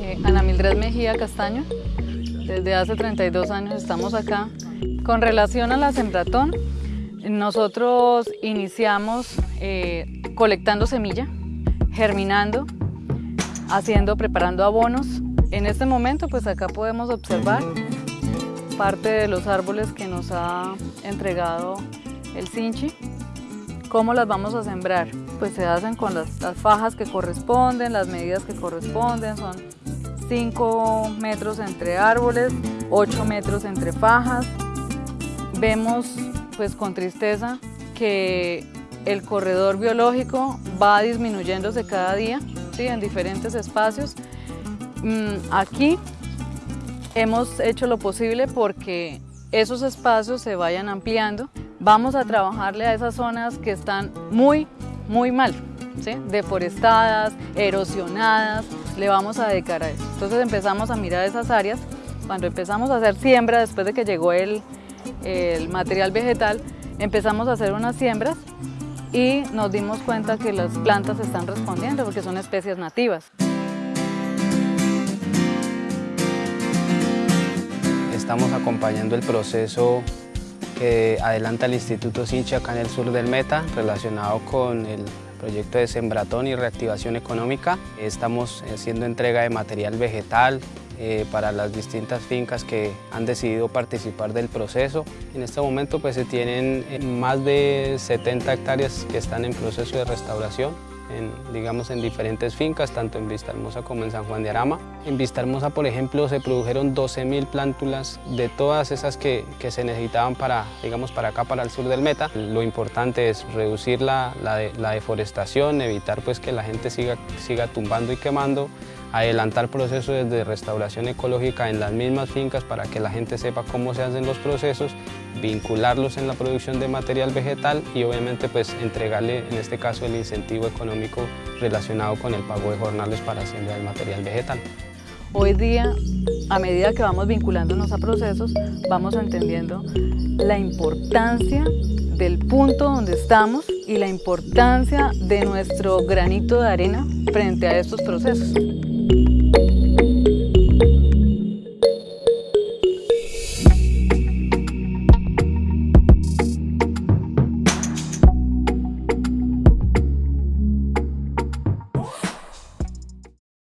Eh, Ana Mildred Mejía Castaño, desde hace 32 años estamos acá. Con relación a la sembratón, nosotros iniciamos eh, colectando semilla, germinando, haciendo, preparando abonos. En este momento, pues acá podemos observar parte de los árboles que nos ha entregado el Sinchi. ¿Cómo las vamos a sembrar? Pues se hacen con las, fajas que corresponden, las medidas que corresponden, son 5 metros entre árboles, 8 metros entre fajas. Vemos pues con tristeza que el corredor biológico va disminuyéndose cada día ¿sí? en diferentes espacios. Mm, aquí hemos hecho lo posible porque esos espacios se vayan ampliando vamos a trabajarle a esas zonas que están muy, muy mal, deforestadas, erosionadas, le vamos a dedicar a eso. Entonces empezamos a mirar esas áreas, cuando empezamos a hacer siembra, después de que llegó el, el material vegetal, empezamos a hacer unas siembras y nos dimos cuenta que las plantas están respondiendo porque son especies nativas. Estamos acompañando el proceso que adelanta el Instituto Sinchi acá en el sur del Meta relacionado con el proyecto de sembratón y reactivación económica. Estamos haciendo entrega de material vegetal eh, para las distintas fincas que han decidido participar del proceso. En este momento pues, se tienen eh, más de 70 hectáreas que están en proceso de restauración en, digamos, en diferentes fincas, tanto en Vista Hermosa como en San Juan de Arama. En Vista Hermosa, por ejemplo, se produjeron 12.000 plántulas de todas esas que, que, se necesitaban para, digamos, para acá, para el sur del Meta. Lo importante es reducir la, la, deforestación, evitar pues, que la gente siga, siga tumbando y quemando, adelantar procesos de restauración ecológica en las mismas fincas para que la gente sepa cómo se hacen los procesos, vincularlos en la producción de material vegetal y obviamente pues entregarle en este caso el incentivo económico relacionado con el pago de jornales para sembrar el material vegetal. Hoy día, a medida que vamos vinculándonos a procesos, vamos entendiendo la importancia del punto donde estamos y la importancia de nuestro granito de arena frente a estos procesos.